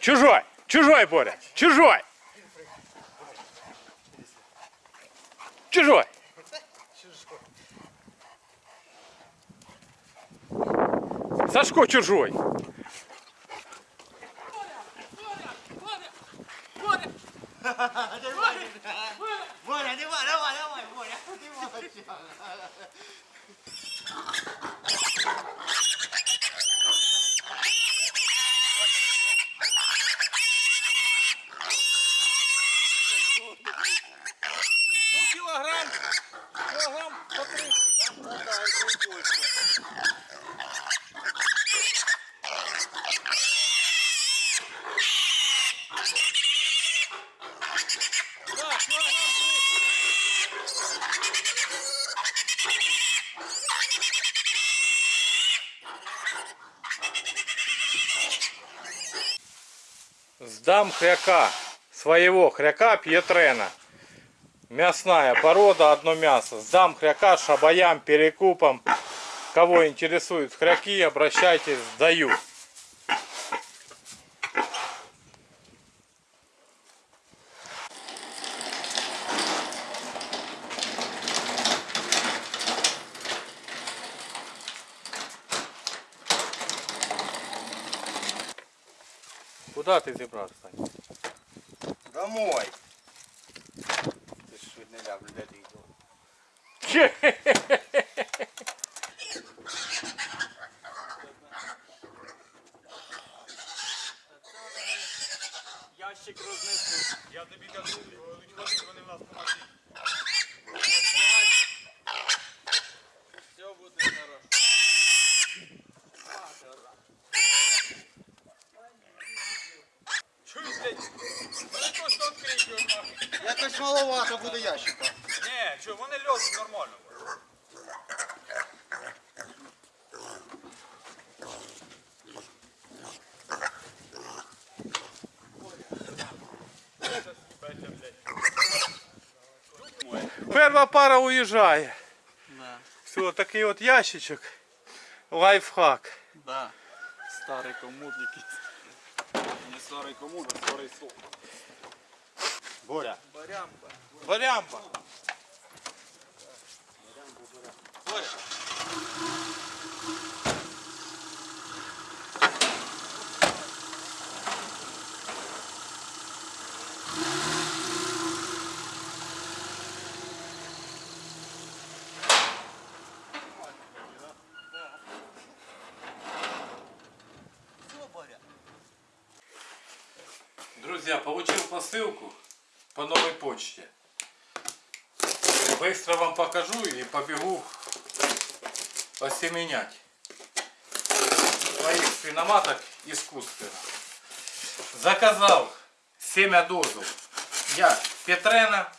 Чужой! Чужой, Боря! Чужой! Чужой! Сашко чужой! Боря, давай, давай, давай, Боря, ти молодчик. Ну, килограмм, килограмм по 30, да? Да, это больше. Да, килограмм 30. Сдам хряка, своего хряка Пьетрена. Мясная порода, одно мясо. Сдам хряка шабаям, перекупам. Кого интересуют хряки, обращайтесь, сдаю. Куда ты зібрався? Сань? Домой. Ти ж не де ти йду. Льозуть нормально. Перша пара уїжджає. Да, Все, такий от ящичок. Лайфхак. да. Старий комод якийсь. Не старий комод, а старий стол. Боря. Барямба. Барямба. Боря? Друзья, получил посылку по новой почте. Быстро вам покажу и побегу осеменять своих свиноматок искусственно. Заказал семя дозу. Я Петрена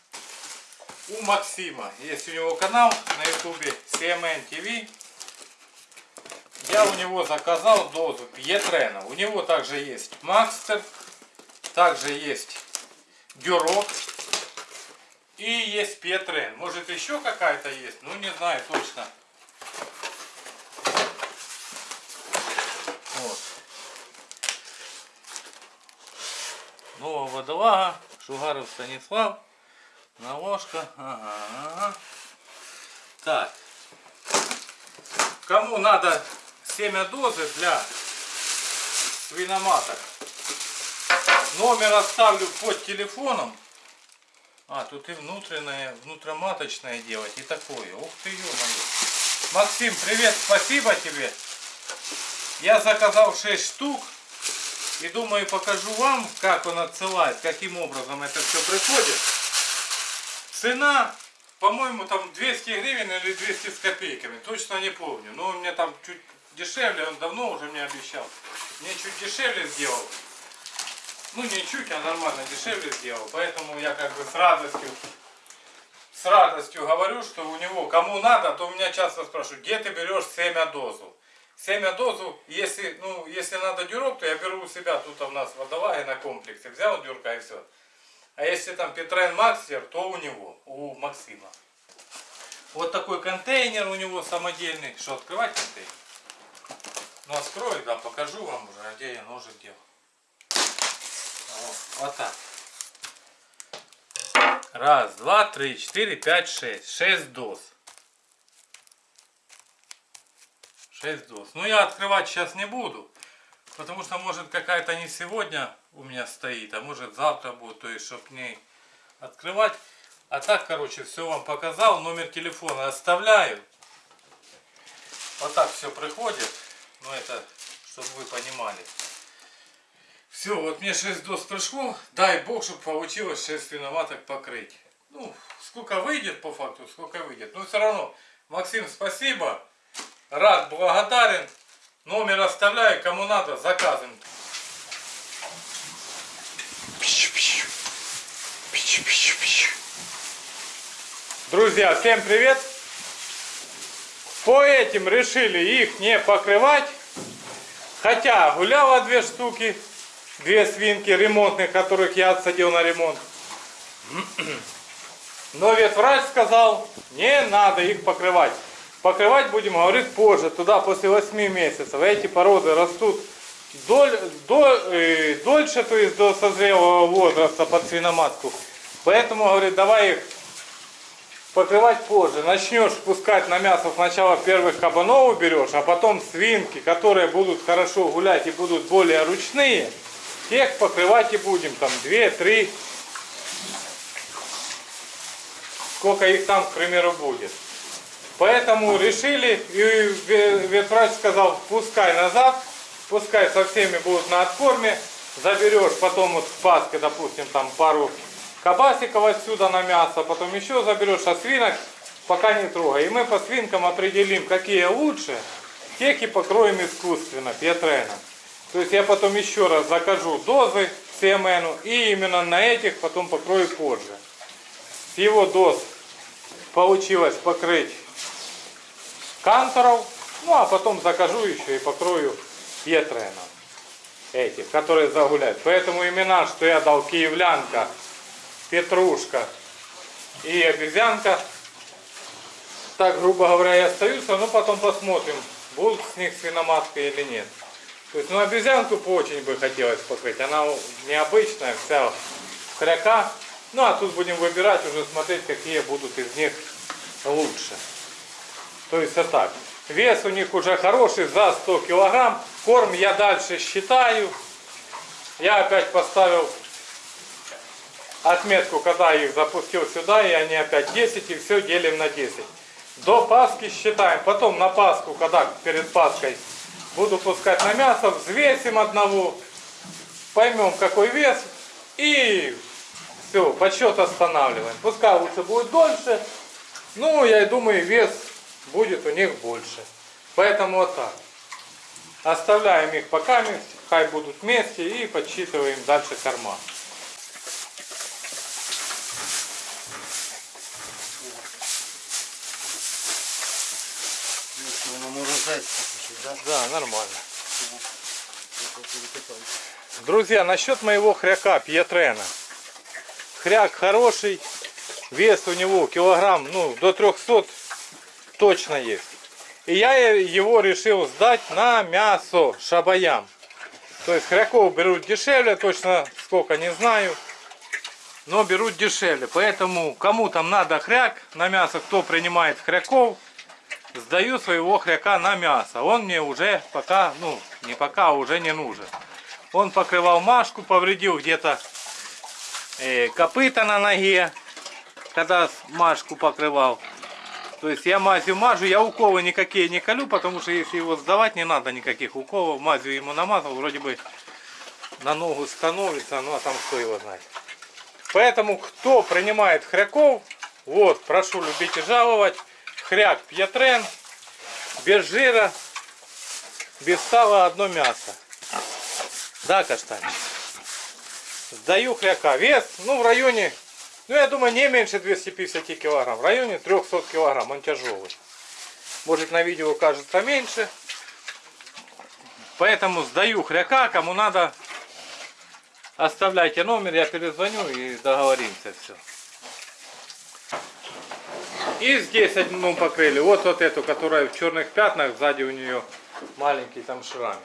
у Максима. Есть у него канал на ютубе CMN TV. Я у него заказал дозу Пьетрена. У него также есть Макстер, также есть Дюрок и есть Пьетрен. Может еще какая-то есть, ну не знаю точно. Новая водолага, Шугаров Станислав, наложка. Ага, ага. Так. Кому надо семя дозы для свиноматок, номер оставлю под телефоном. А, тут и внутреннее, внутроматочное делать, и такое. Ух ты, ё-моё. Максим, привет, спасибо тебе. Я заказал 6 штук. И думаю, покажу вам, как он отсылает, каким образом это все приходит. Цена, по-моему, там 200 гривен или 200 с копейками. Точно не помню. Но он мне там чуть дешевле, он давно уже мне обещал. Мне чуть дешевле сделал. Ну не чуть, а нормально дешевле сделал. Поэтому я как бы с радостью с радостью говорю, что у него, кому надо, то у меня часто спрашивают, где ты берешь семя дозу. Семя дозу, если, ну, если надо дюрок, то я беру у себя, тут у нас водолаги на комплексе, взял дюрка и все. А если там Петрен Макстер, то у него, у Максима. Вот такой контейнер у него самодельный. Что, открывать контейнер? Ну, открою, да, покажу вам уже, а где я ножик делал. О, Вот так. Раз, два, три, четыре, пять, шесть. Шесть доз. Шесть доз. Ну я открывать сейчас не буду. Потому что может какая-то не сегодня у меня стоит, а может завтра будет, то есть чтоб не открывать. А так, короче, все вам показал. Номер телефона оставляю. Вот так все приходит. Ну это, чтобы вы понимали. Все, вот мне 6 доз пришло. Дай бог, чтобы получилось 6 свиноваток покрыть. Ну, сколько выйдет по факту, сколько выйдет. Но все равно, Максим, спасибо. Рад, благодарен. Номер оставляю, кому надо, заказываем. Друзья, всем привет! По этим решили их не покрывать. Хотя гуляло две штуки, две свинки ремонтных, которых я отсадил на ремонт. Но ветврач сказал, не надо их покрывать. Покрывать будем, говорит, позже, туда после 8 месяцев. Эти породы растут доль, до- э, дольше, то есть до созрелого возраста под свиноматку. Поэтому, говорит, давай их покрывать позже. Начнешь пускать на мясо сначала первых кабанов уберешь, а потом свинки, которые будут хорошо гулять и будут более ручные, тех покрывать и будем. Там 2-3, сколько их там, к примеру, будет. Поэтому решили, и ве- ветврач сказал, пускай назад, пускай со всеми будут на откорме, заберешь потом вот в Пасхе, допустим, там пару кабасиков отсюда на мясо, потом еще заберешь, а свинок пока не трогай. И мы по свинкам определим, какие лучше, тех и покроем искусственно, петреном. То есть я потом еще раз закажу дозы CMN, и именно на этих потом покрою позже. С его доз получилось покрыть канторов, ну а потом закажу еще и покрою петреном этих, которые загуляют. Поэтому имена, что я дал киевлянка, петрушка и обезьянка, так, грубо говоря, и остаются, но потом посмотрим, будут с них свиноматки или нет. То есть, ну, обезьянку очень бы хотелось покрыть. Она необычная, вся хряка. Ну, а тут будем выбирать, уже смотреть, какие будут из них лучше. То есть, вот так. Вес у них уже хороший, за 100 килограмм. Корм я дальше считаю. Я опять поставил отметку, когда их запустил сюда, и они опять 10, и все делим на 10. До Пасхи считаем, потом на Пасху, когда перед Пасхой буду пускать на мясо, взвесим одного, поймем какой вес, и все, подсчет останавливаем. Пускай лучше будет дольше, ну, я и думаю, вес будет у них больше. Поэтому вот так. Оставляем их пока, хай будут вместе и подсчитываем дальше корма. Да? Да, нормально. Друзья, насчет моего хряка Пьетрена. Хряк хороший, вес у него килограмм, ну, до 300 точно есть. И я его решил сдать на мясо шабаям. То есть хряков берут дешевле, точно сколько не знаю. Но берут дешевле. Поэтому кому там надо хряк на мясо, кто принимает хряков, сдаю своего хряка на мясо. Он мне уже пока, ну, не пока, а уже не нужен. Он покрывал машку, повредил где-то э, копыта на ноге, когда машку покрывал. То есть я мазью мажу, я уколы никакие не колю, потому что если его сдавать, не надо никаких уколов. Мазью ему намазал, вроде бы на ногу становится, ну а там кто его знает. Поэтому кто принимает хряков, вот, прошу любить и жаловать. Хряк Пьетрен, без жира, без сала, одно мясо. Да, каштанчик? Сдаю хряка. Вес, ну, в районе, ну, я думаю, не меньше 250 килограмм. В районе 300 килограмм, он тяжелый. Может, на видео кажется меньше. Поэтому сдаю хряка, кому надо, оставляйте номер, я перезвоню и договоримся все. И здесь одну покрыли. Вот вот эту, которая в черных пятнах, сзади у нее маленький там шрамик.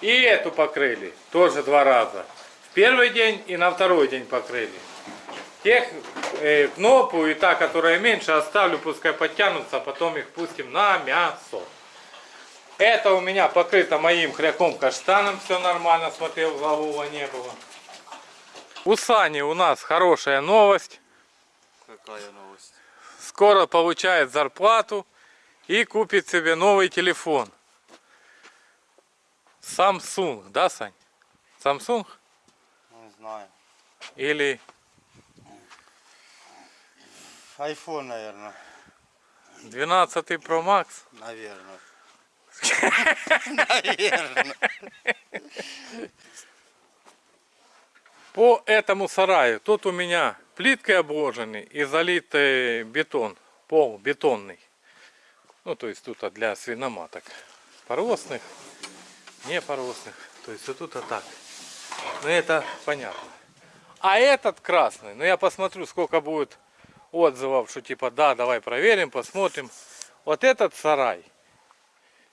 И эту покрыли, тоже два раза. Первый день и на второй день покрыли. Тех э, кнопу и та, которая меньше, оставлю, пускай подтянутся, а потом их пустим на мясо. Это у меня покрыто моим хряком каштаном, все нормально, смотрел, злового не было. У Сани у нас хорошая новость. Какая новость? Скоро получает зарплату и купит себе новый телефон. Samsung, да, Сань? Samsung? Не знаю. Или Айфон, наверное. 12 Pro Max? Наверное. Наверное. По этому сараю, тут у меня плиткой обложенный и залитый бетон, пол бетонный. Ну, то есть тут для свиноматок. Поросных, не поросных. То есть вот тут а так. Ну, это понятно. А этот красный, ну я посмотрю, сколько будет отзывов, что типа, да, давай проверим, посмотрим. Вот этот сарай,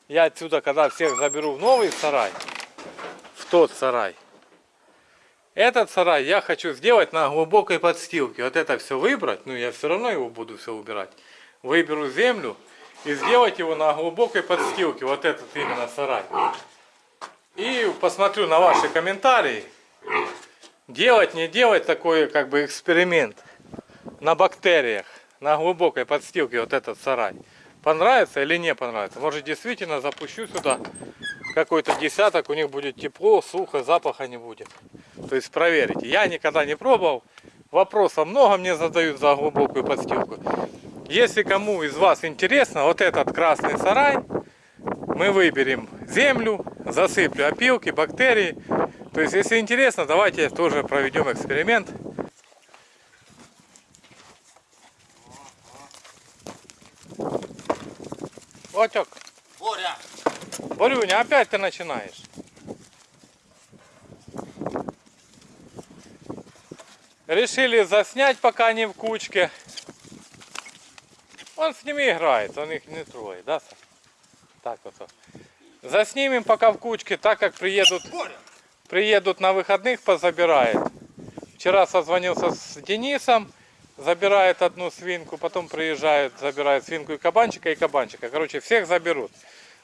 я отсюда, когда всех заберу в новый сарай, в тот сарай, этот сарай я хочу сделать на глубокой подстилке. Вот это все выбрать, ну я все равно его буду все убирать. Выберу землю и сделать его на глубокой подстилке. Вот этот именно сарай. И посмотрю на ваши комментарии. Делать, не делать такой как бы эксперимент на бактериях, на глубокой подстилке вот этот сарай. Понравится или не понравится. Может действительно запущу сюда какой-то десяток, у них будет тепло, сухо, запаха не будет. То есть проверите. Я никогда не пробовал. Вопросов много мне задают за глубокую подстилку. Если кому из вас интересно, вот этот красный сарай, мы выберем землю, засыплю опилки, бактерии. То есть, если интересно, давайте тоже проведем эксперимент. Отек, Боря! Борюня, опять ты начинаешь. Решили заснять, пока они в кучке. Он с ними играет, он их не трогает, да, Саш? Так вот. Заснимем пока в кучке, так как приедут, приедут на выходных, позабирает. Вчера созвонился с Денисом, забирает одну свинку, потом приезжает, забирает свинку и кабанчика, и кабанчика. Короче, всех заберут.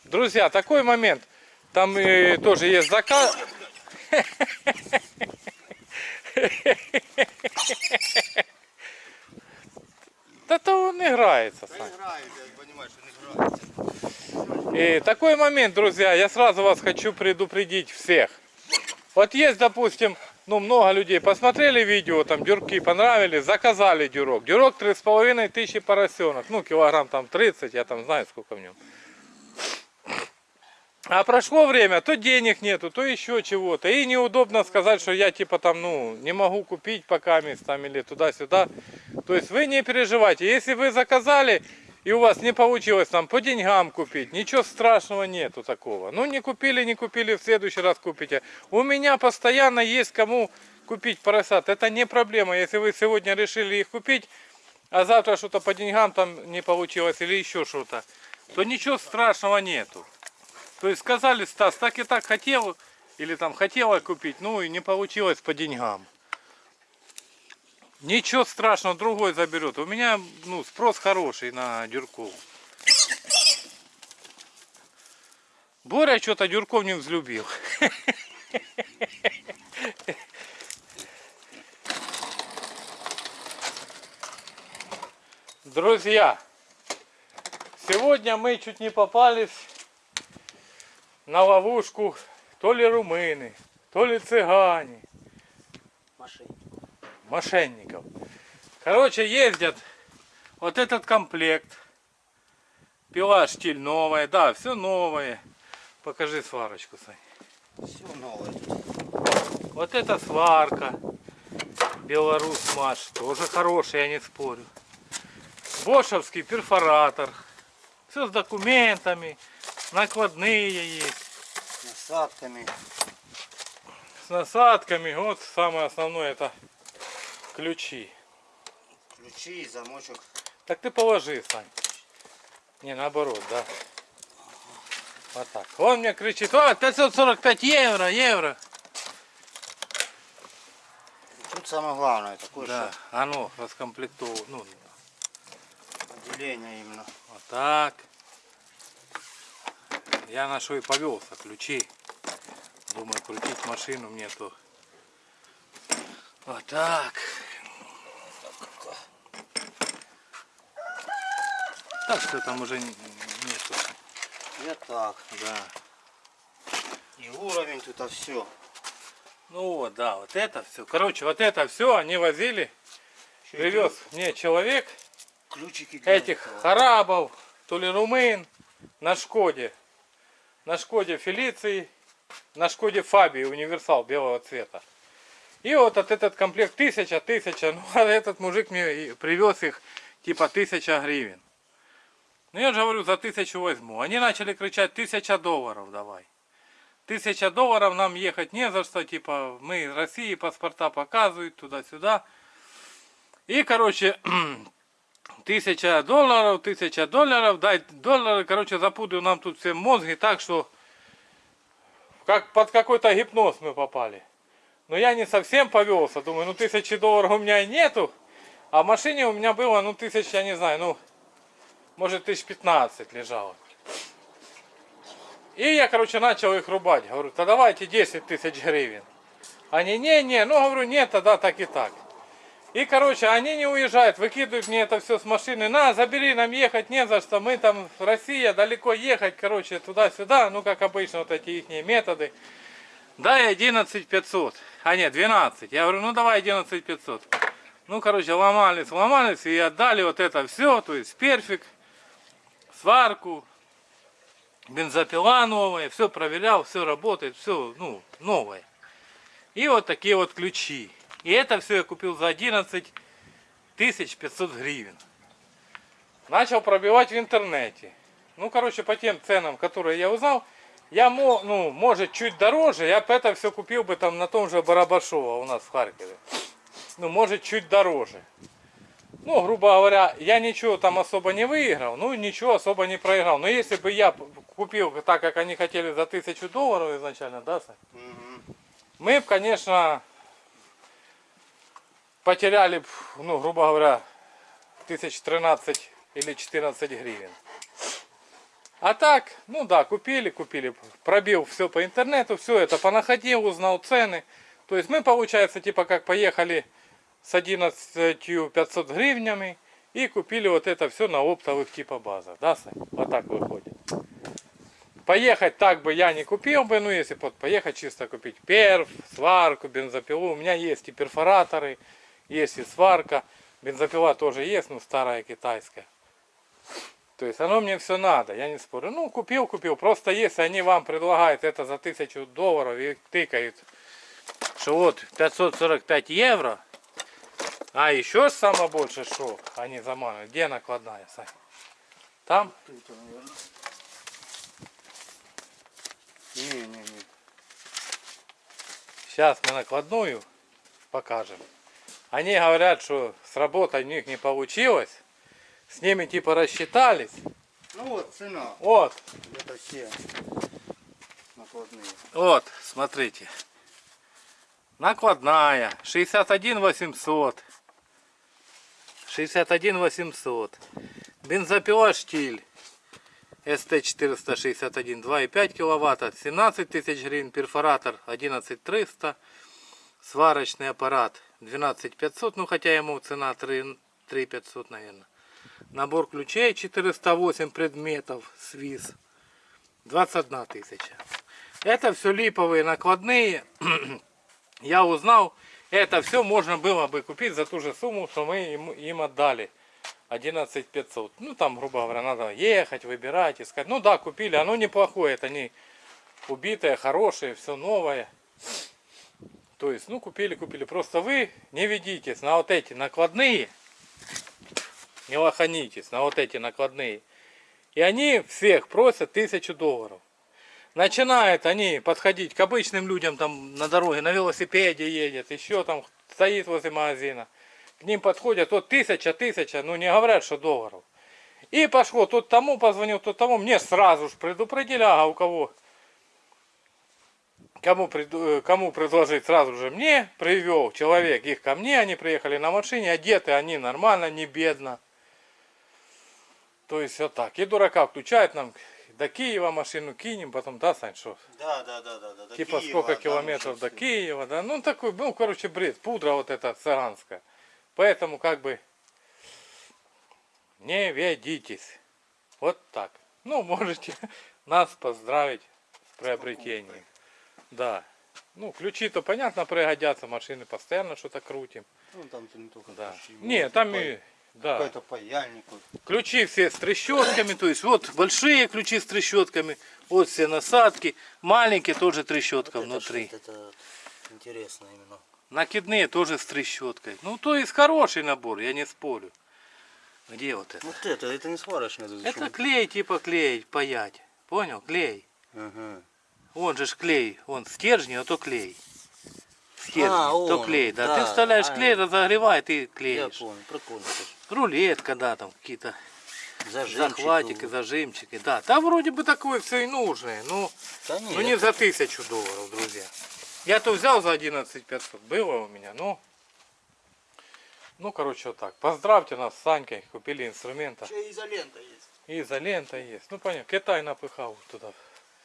Друзья, такой момент. Там и тоже есть заказ. Да то он играется, Сань. И такой момент, друзья, я сразу вас хочу предупредить всех. Вот есть, допустим, ну много людей посмотрели видео, там дюрки понравились, заказали дюрок. Дюрок 3,5 тысячи поросенок, ну килограмм там 30, я там знаю сколько в нем. А прошло время, то денег нету, то еще чего-то. И неудобно сказать, что я типа там, ну, не могу купить пока мест там или туда-сюда. То есть вы не переживайте. Если вы заказали и у вас не получилось там по деньгам купить, ничего страшного нету такого. Ну не купили, не купили, в следующий раз купите. У меня постоянно есть кому купить поросят. Это не проблема. Если вы сегодня решили их купить, а завтра что-то по деньгам там не получилось или еще что-то, то ничего страшного нету. То есть сказали, Стас, так и так хотел, или там хотела купить, ну и не получилось по деньгам. Ничего страшного, другой заберет. У меня ну, спрос хороший на дюрков. Боря что-то дюрков не взлюбил. Друзья, сегодня мы чуть не попались на ловушку то ли румыны, то ли цыгане, Машине. Мошенников. Короче, ездят вот этот комплект. Пила штиль новая, да, все новое. Покажи сварочку, Сань. Все новое. Вот эта сварка. Белорус Маш. Тоже хороший, я не спорю. Бошевский перфоратор. Все с документами. Накладные есть. Насадками. С насадками. Вот самое основное это ключи. Ключи, замочек. Так ты положи, Сань. Не, наоборот, да. Вот так. Он мне кричит, о, 545 евро, евро. Тут самое главное такое, Да, оно раскомплектовано. Ну, что отделение именно. вот так. Я на что и повелся, ключи. Думаю, крутить машину мне то. Вот так. Так что там уже нету. Я так. Да. И уровень тут, а все. Ну вот, да, вот это все. Короче, вот это все они возили. Привез мне человек Ключики этих этого. харабов, то ли румын, на Шкоде. На Шкоде Фелиции, на Шкоде Фабии универсал белого цвета. И вот от этот комплект тысяча, тысяча, ну а этот мужик мне привез их типа тысяча гривен. Ну я же говорю, за тысячу возьму. Они начали кричать, тысяча долларов давай. Тысяча долларов нам ехать не за что, типа мы из России, паспорта показывают туда-сюда. И, короче, тысяча долларов, тысяча долларов, дай доллары, короче, запутаю нам тут все мозги так, что как под какой-то гипноз мы попали. Но я не совсем повелся, думаю, ну тысячи долларов у меня и нету, а в машине у меня было, ну тысяч, я не знаю, ну, может тысяч пятнадцать лежало. И я, короче, начал их рубать. Говорю, да давайте 10 тысяч гривен. Они, не-не, ну, говорю, нет, тогда так и так. И, короче, они не уезжают, выкидывают мне это все с машины. На, забери, нам ехать не за что. Мы там, Россия, далеко ехать, короче, туда-сюда. Ну, как обычно, вот эти их методы. Дай 11 500. А нет, 12. Я говорю, ну давай 11 500. Ну, короче, ломались, ломались и отдали вот это все. То есть перфик, сварку, бензопила новая. Все проверял, все работает, все, ну, новое. И вот такие вот ключи. И это все я купил за 11 тысяч 500 гривен. Начал пробивать в интернете. Ну, короче, по тем ценам, которые я узнал, я, ну, может, чуть дороже, я бы это все купил бы там на том же Барабашово у нас в Харькове. Ну, может, чуть дороже. Ну, грубо говоря, я ничего там особо не выиграл, ну, ничего особо не проиграл. Но если бы я купил так, как они хотели, за тысячу долларов изначально, да, Сань? Мгм. мы бы, конечно, потеряли, ну, грубо говоря, тысяч 13 или 14 гривен. А так, ну да, купили, купили, пробил все по интернету, все это понаходил, узнал цены. То есть мы, получается, типа как поехали с 11 500 гривнями и купили вот это все на оптовых типа базах. Да, Сань? Вот так выходит. Поехать так бы я не купил бы, ну если вот поехать чисто купить перф, сварку, бензопилу. У меня есть и перфораторы, есть и сварка. Бензопила тоже есть, ну старая китайская. То есть оно мне все надо, я не спорю. Ну купил, купил. Просто если они вам предлагают это за тысячу долларов и тыкают, что вот 545 евро, а еще самое больше что они заманивают. Где накладная, Сань? Там? Тут, наверное. Не-не-не. Сейчас мы накладную покажем. Они говорят, что с работой у них не получилось. С ними типа рассчитались. Ну вот, цена. Вот, Это все накладные. вот, смотрите. Накладная. 61 800. 61 800. Бензопила штиль. СТ-461 2,5 киловатта. 17 тысяч гривен. Перфоратор 11 300. Сварочный аппарат 12 500. Ну хотя ему цена 3, 3 500 наверное. Набор ключей 408 предметов. Свиз. 21 тысяча. Это все липовые накладные. Я узнал, это все можно было бы купить за ту же сумму, что мы им, отдали. 11 500. Ну там, грубо говоря, надо ехать, выбирать, искать. Ну да, купили, оно неплохое, это не убитое, хорошее, все новое. То есть, ну купили, купили. Просто вы не ведитесь на вот эти накладные. Не лоханитесь на вот эти накладные. И они всех просят тысячу долларов. Начинают они подходить к обычным людям там на дороге, на велосипеде едет, еще там стоит возле магазина. К ним подходят, вот тысяча, тысяча, ну не говорят, что долларов. И пошло, тут тому позвонил, тут тому, мне сразу же предупредили, ага, у кого кому, э, кому предложить сразу же мне, привел человек их ко мне, они приехали на машине, одеты они нормально, не бедно. То есть вот так. И дурака включает нам до Киева машину кинем, потом, да, Сань, что? Да, да, да, да, да. Типа Киева, сколько там километров до всё. Киева, да? Ну такой, ну короче бред, пудра вот эта цыганская. Поэтому как бы не ведитесь. Вот так. Ну, можете нас поздравить с приобретением. Да. Ну, ключи-то, понятно, пригодятся, машины постоянно что-то крутим. Ну там не только Да. ключи, Не, там и... Да. Какой-то паяльник. вот. Ключи все с трещотками, то есть вот большие ключи с трещотками, вот все насадки, маленькие тоже трещотка внутри. Это интересно именно. Накидные тоже с трещоткой. Ну, то есть хороший набор, я не спорю. Где вот это? Вот это, это не сварочное. Это, Это клей типа клеить, паять. Понял? Клей. Ага. Он же ж клей, он стержни, а то клей. Стержни, А, то он, клей, да. да, Ты вставляешь а, клей, разогревает и Я клеишь. понял, прикольно. Рулетка, да, там какие-то захватики, зажимчики, да. Там вроде бы такое все и нужное, ну, Да ну не за тысячу долларов, друзья. Я то взял за 11 500, было у меня, ну, ну, короче, вот так. Поздравьте нас с Санькой, купили инструмента. Еще изолента есть. И изолента есть. Ну, понятно, Китай напыхал туда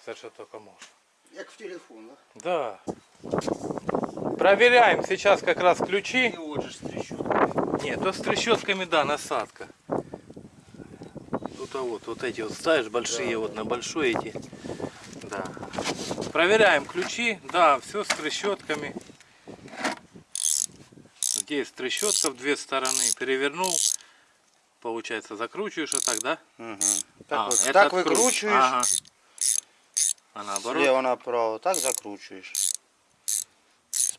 все, что только можно. Як в телефон, да? Да. Проверяем сейчас как раз ключи. И вот же с трещоткой. Нет, то с трещотками, да, насадка. Тут а вот, вот эти вот ставишь большие, вот на большой эти. Да. Проверяем ключи. Да, все с трещотками. Здесь трещотка в две стороны. Перевернул. Получается, закручиваешь вот так, да? Угу. Так, А, вот, так откручиваешь. выкручиваешь, Ага. А наоборот? слева направо, так закручиваешь.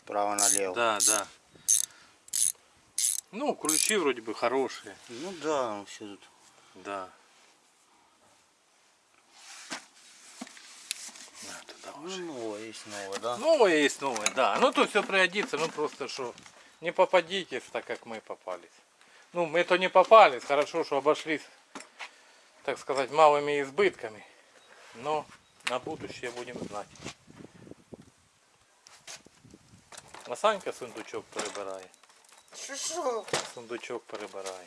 Справа налево. Да, да. Ну, ключи вроде бы хорошие. Ну да, все тут. Да. Ну, новое есть новое, да? Новое есть новое, да. Ну, то все пригодится, ну просто что не попадитесь так, как мы попались. Ну, мы то не попались, хорошо, что обошлись, так сказать, малыми избытками. Но на будущее будем знать. А Санька сундучок перебирає. Що що? Сундучок перебирає.